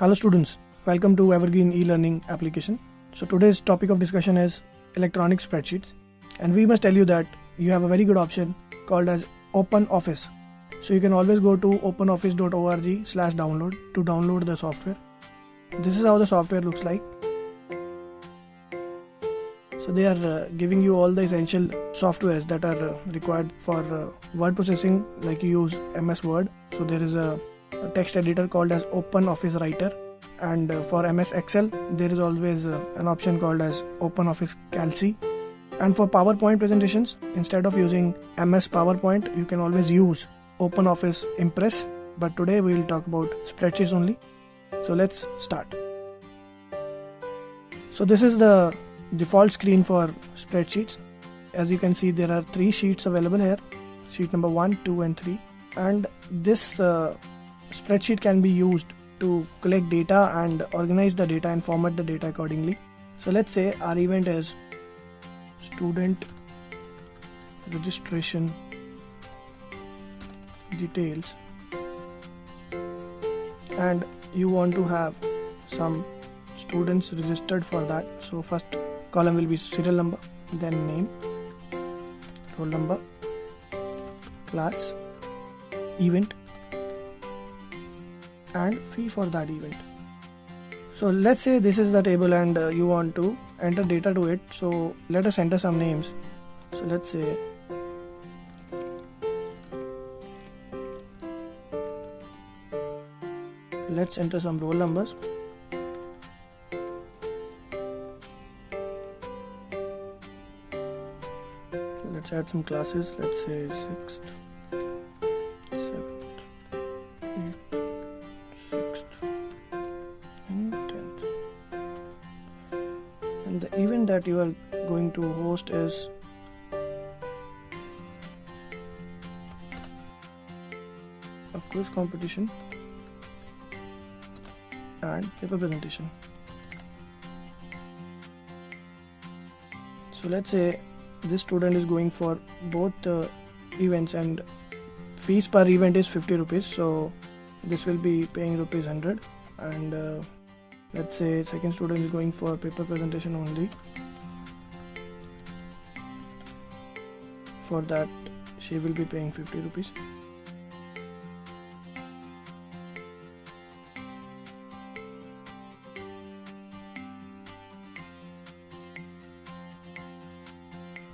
Hello students, welcome to Evergreen e-learning application. So today's topic of discussion is electronic spreadsheets and we must tell you that you have a very good option called as Open Office. So you can always go to openoffice.org slash download to download the software. This is how the software looks like. So they are uh, giving you all the essential softwares that are uh, required for uh, word processing like you use MS Word. So there is a a text editor called as open office writer. And uh, for ms excel there is always uh, an option called as open office calc and for powerpoint presentations instead of using ms powerpoint you can always use open office impress. But today we will talk about spreadsheets only. So let's start. So this is the default screen for spreadsheets. As you can see there are three sheets available here. Sheet number 1 2 and 3 and this uh, spreadsheet can be used to collect data and organize the data and format the data accordingly. So let's say our event is student registration details and you want to have some students registered for that so first column will be serial number then name roll number class event and fee for that event. So let's say this is the table and uh, you want to enter data to it. So let us enter some names. So let's say let's enter some roll numbers. Let's add some classes. Let's say sixth and the event that you are going to host is? A quiz competition and paper presentation. So let's say this student is going for both the events and fees per event is 50 rupees. So this will be paying rupees 100 and uh, let's say second student is going for paper presentation only. For that she will be paying 50 rupees.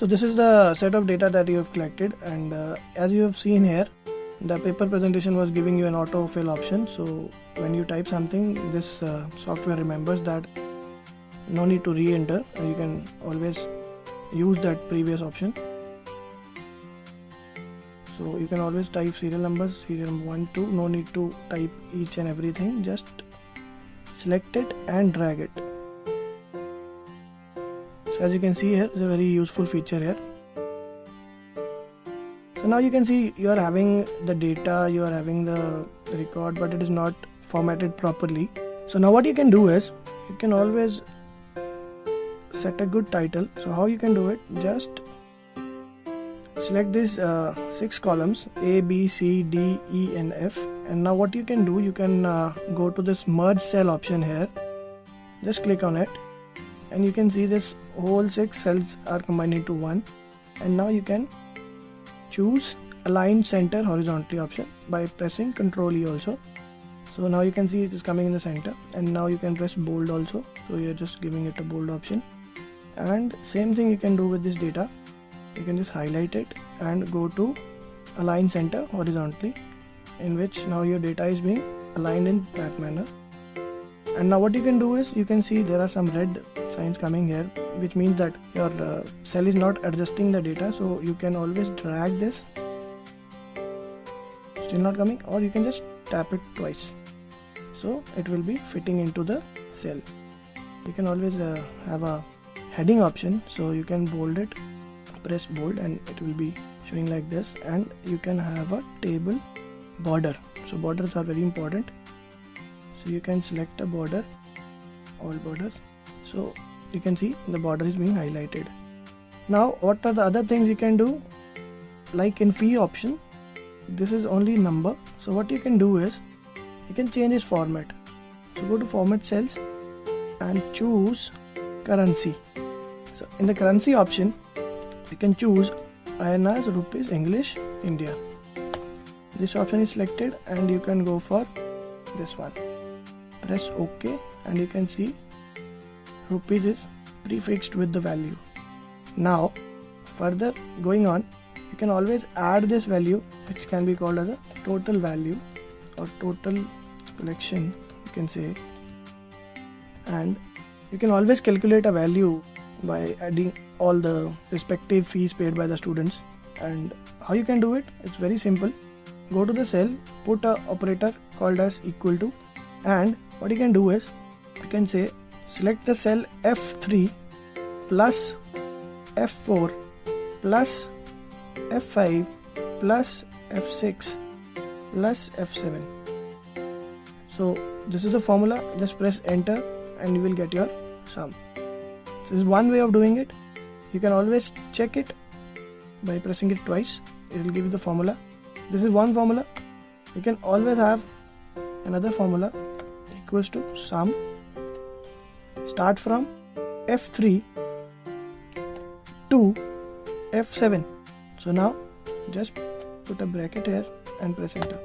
So this is the set of data that you have collected and uh, as you have seen here the paper presentation was giving you an autofill option. So when you type something this uh, software remembers that no need to re-enter. You can always use that previous option. So you can always type serial numbers serial number 1 2 no need to type each and everything. Just select it and drag it. So as you can see here is a very useful feature here so now you can see you are having the data you are having the record but it is not formatted properly. So now what you can do is you can always set a good title. So how you can do it? Just select these uh, six columns a b c d e and f. And now what you can do you can uh, go to this merge cell option here. Just click on it. And you can see this whole six cells are combined into one. And now you can choose align center horizontally option by pressing ctrl E also. So now you can see it is coming in the center and now you can press bold also. So you're just giving it a bold option. And same thing you can do with this data. You can just highlight it and go to align center horizontally in which now your data is being aligned in that manner and now what you can do is you can see there are some red signs coming here which means that your uh, cell is not adjusting the data. So you can always drag this. Still not coming. Or you can just tap it twice. So it will be fitting into the cell. You can always uh, have a heading option. So you can bold it. Press bold and it will be showing like this. And you can have a table border. So borders are very important so you can select a border all borders. So you can see the border is being highlighted. Now what are the other things you can do? Like in fee option this is only number. So what you can do is you can change its format. So go to format cells and choose currency. So in the currency option you can choose INR rupees English India. This option is selected and you can go for this one press ok and you can see rupees is prefixed with the value. Now further going on you can always add this value which can be called as a total value or total collection you can say. And you can always calculate a value by adding all the respective fees paid by the students. And how you can do it? It's very simple. Go to the cell put a operator called as equal to and what you can do is you can say select the cell F3 plus F4 plus F5 plus F6 plus F7 so this is the formula. Just press enter and you will get your sum. This is one way of doing it. You can always check it by pressing it twice. It will give you the formula. This is one formula. You can always have another formula equals to sum start from f3 to f7 so now just put a bracket here and press enter.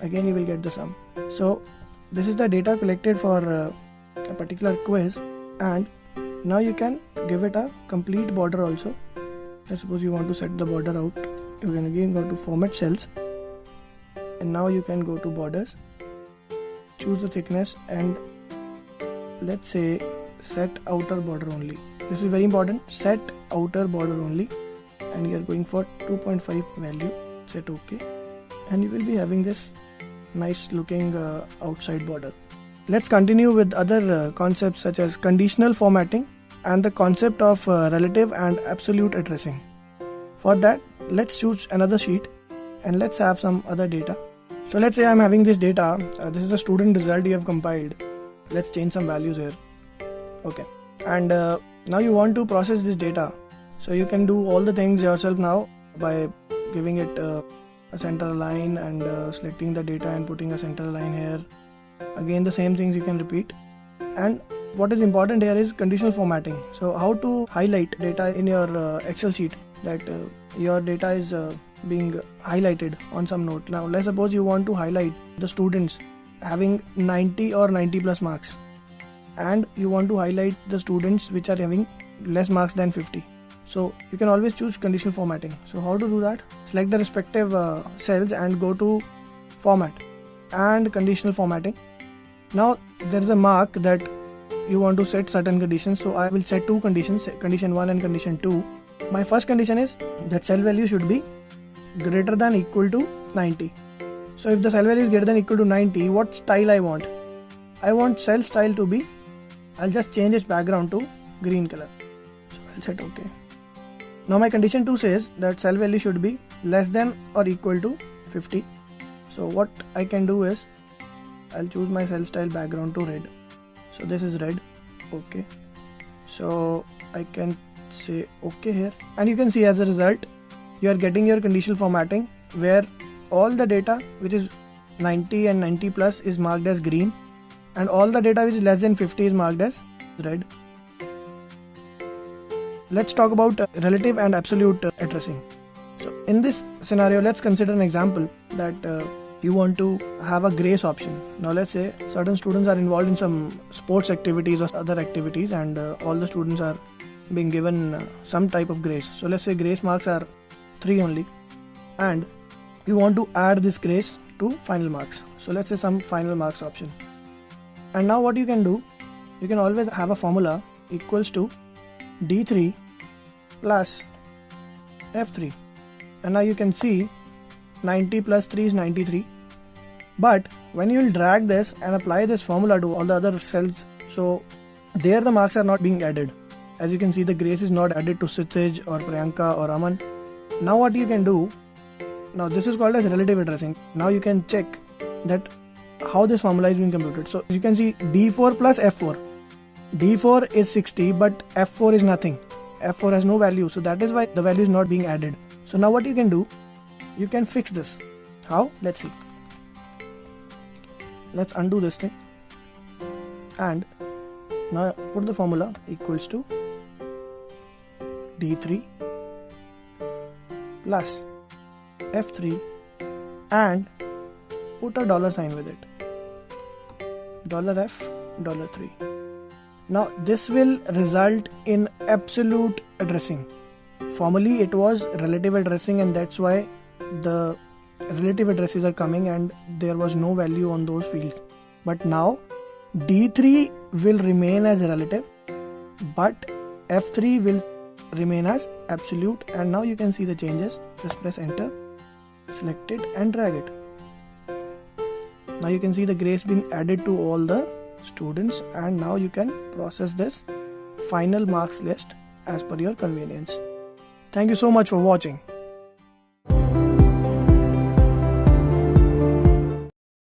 Again you will get the sum. So this is the data collected for uh, a particular quiz and now you can give it a complete border also. Let's suppose you want to set the border out. You can again go to format cells and now you can go to borders choose the thickness and let's say set outer border only. This is very important. Set outer border only and you are going for 2.5 value. Set ok and you will be having this nice looking uh, outside border. Let's continue with other uh, concepts such as conditional formatting and the concept of uh, relative and absolute addressing. For that let's choose another sheet and let's have some other data so let's say I'm having this data uh, this is the student result you have compiled. Let's change some values here. Okay. And uh, now you want to process this data. So you can do all the things yourself now by giving it uh, a center line and uh, selecting the data and putting a center line here. Again the same things you can repeat. And what is important here is conditional formatting. So how to highlight data in your uh, excel sheet that uh, your data is being highlighted on some note. Now let's suppose you want to highlight the students having 90 or 90 plus marks and you want to highlight the students which are having less marks than 50 so you can always choose conditional formatting. So how to do that? Select the respective uh, cells and go to format and conditional formatting. Now there is a mark that you want to set certain conditions. So i will set two conditions condition 1 and condition 2 my first condition is that cell value should be greater than equal to 90 so if the cell value is greater than equal to 90 what style i want? I want cell style to be i'll just change its background to green color. So i'll set ok now my condition 2 says that cell value should be less than or equal to 50 so what i can do is i'll choose my cell style background to red. So this is red. Okay. So i can say okay here. And you can see as a result you are getting your conditional formatting where all the data which is 90 and 90 plus is marked as green and all the data which is less than 50 is marked as red. Let's talk about relative and absolute addressing. So in this scenario let's consider an example that uh, you want to have a grace option. Now let's say certain students are involved in some sports activities or other activities and uh, all the students are being given uh, some type of grace. So let's say grace marks are 3 only. And you want to add this grace to final marks. So let's say some final marks option. And now what you can do you can always have a formula equals to d3 plus f3 and now you can see 90 plus 3 is 93 but when you will drag this and apply this formula to all the other cells so there the marks are not being added. As you can see the grace is not added to Sitij or Priyanka or Aman now what you can do now this is called as relative addressing. Now you can check that how this formula is being computed. So you can see d4 plus f4 d4 is 60 but f4 is nothing. F4 has no value. So that is why the value is not being added. So now what you can do you can fix this. How? Let's see. Let's undo this thing. And now put the formula equals to d3 plus f3 and put a dollar sign with it. Dollar f dollar 3 now this will result in absolute addressing. Formally it was relative addressing and that's why the relative addresses are coming and there was no value on those fields. But now d3 will remain as relative but f3 will remain as absolute and now you can see the changes. Just press enter select it and drag it. Now you can see the grace being added to all the students and now you can process this final marks list as per your convenience. Thank you so much for watching